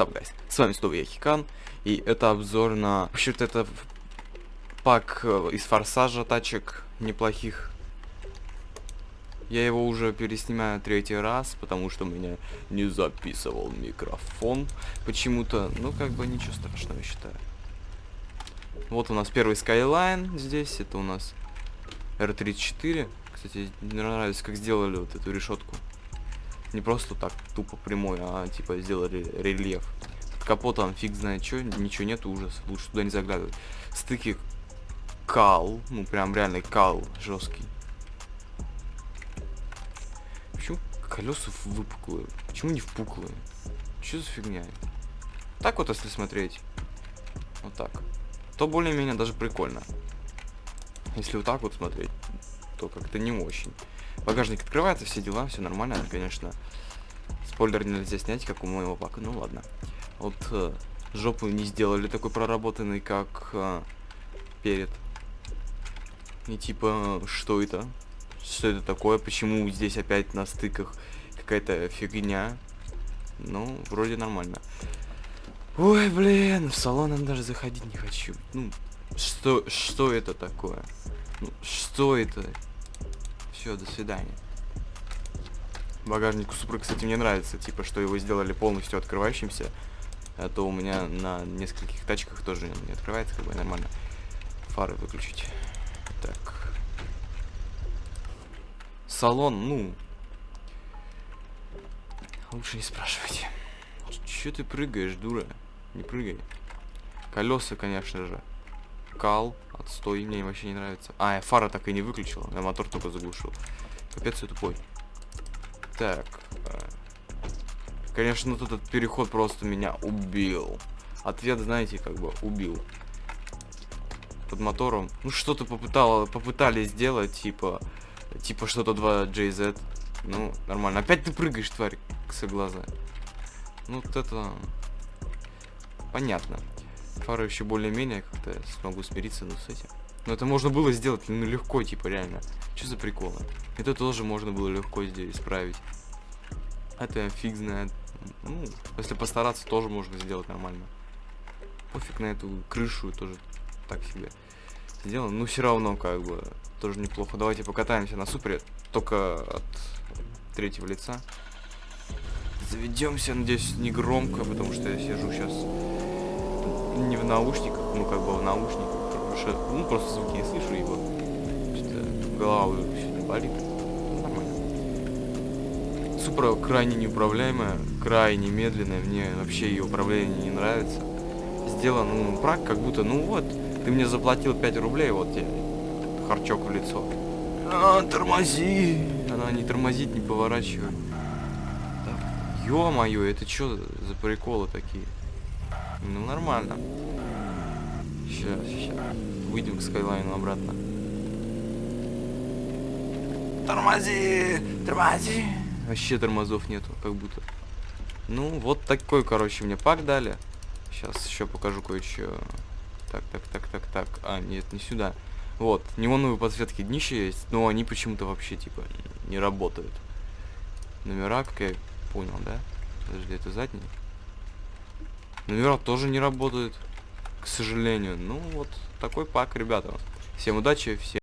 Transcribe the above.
Сап, гайс, с вами снова я Хикан, и это обзор на... Вообще-то это пак э, из форсажа тачек неплохих. Я его уже переснимаю третий раз, потому что у меня не записывал микрофон почему-то. Ну, как бы ничего страшного, считаю. Вот у нас первый Skyline здесь, это у нас R34. Кстати, мне нравится, как сделали вот эту решетку. Не просто так тупо прямой, а типа сделали рельеф. Под капотом фиг знает что, ничего нет, ужас. Лучше туда не заглядывать. Стыки кал, ну прям реальный кал жесткий. Почему колеса выпуклые? Почему не впуклые? Что за фигня? Так вот, если смотреть. Вот так. То более-менее даже прикольно. Если вот так вот смотреть, то как-то не очень. Багажник открывается, все дела, все нормально, конечно. Спойлер нельзя снять, как у моего пака, ну ладно. Вот э, жопу не сделали такой проработанный, как э, перед. И типа, что это? Что это такое? Почему здесь опять на стыках какая-то фигня? Ну, вроде нормально. Ой, блин, в салон даже заходить не хочу. Ну, что, что это такое? Ну, что это? Все, до свидания. Багажник у Супры, кстати, мне нравится, типа, что его сделали полностью открывающимся. А то у меня на нескольких тачках тоже не открывается, как бы нормально. Фары выключить. Так. Салон, ну... Лучше не спрашивайте. Че ты прыгаешь, дура? Не прыгай. Колеса, конечно же. Кал. Отстой, мне вообще не нравится. А, я фара так и не выключил. Я мотор только заглушил. Капец, я тупой. Так. Э, конечно, тут этот переход просто меня убил. Ответ, знаете, как бы убил. Под мотором. Ну, что-то попытало, попытались сделать, типа... Типа что-то 2 JZ. Ну, нормально. Опять ты прыгаешь, тварь, глаза. Ну, вот это... Понятно. Фары еще более-менее как-то смогу смириться, ну, с этим. Но это можно было сделать, ну, легко, типа, реально. Что за приколы? Это тоже можно было легко здесь исправить. Это фиг знает. Ну, если постараться, тоже можно сделать нормально. Пофиг на эту крышу, тоже так себе сделано. Ну, все равно, как бы, тоже неплохо. Давайте покатаемся на супере, только от третьего лица. Заведемся, надеюсь, не громко, потому что я сижу сейчас наушниках, ну как бы в наушниках, потому что, ну просто звуки не слышу, его что-то голова сегодня болит. Нормально. Супра крайне неуправляемая, крайне медленная, мне вообще ее управление не нравится. Сделан, ну, прак как будто, ну вот, ты мне заплатил 5 рублей, вот тебе харчок в лицо. А, тормози! Она не тормозит, не поворачивает. Ё-моё, это что за приколы такие? Ну, нормально. Сейчас, сейчас. Выйдем к скайлайну обратно. Тормози! Тормози! Вообще тормозов нету, как будто. Ну, вот такой, короче, мне пак дали. Сейчас еще покажу кое-что. Так, так, так, так, так. А, нет, не сюда. Вот, неоновые подсветки днища есть, но они почему-то вообще, типа, не работают. Номера, как я понял, да? Подожди, это задний? Номера тоже не работают, к сожалению. Ну, вот такой пак, ребята. Всем удачи, всем...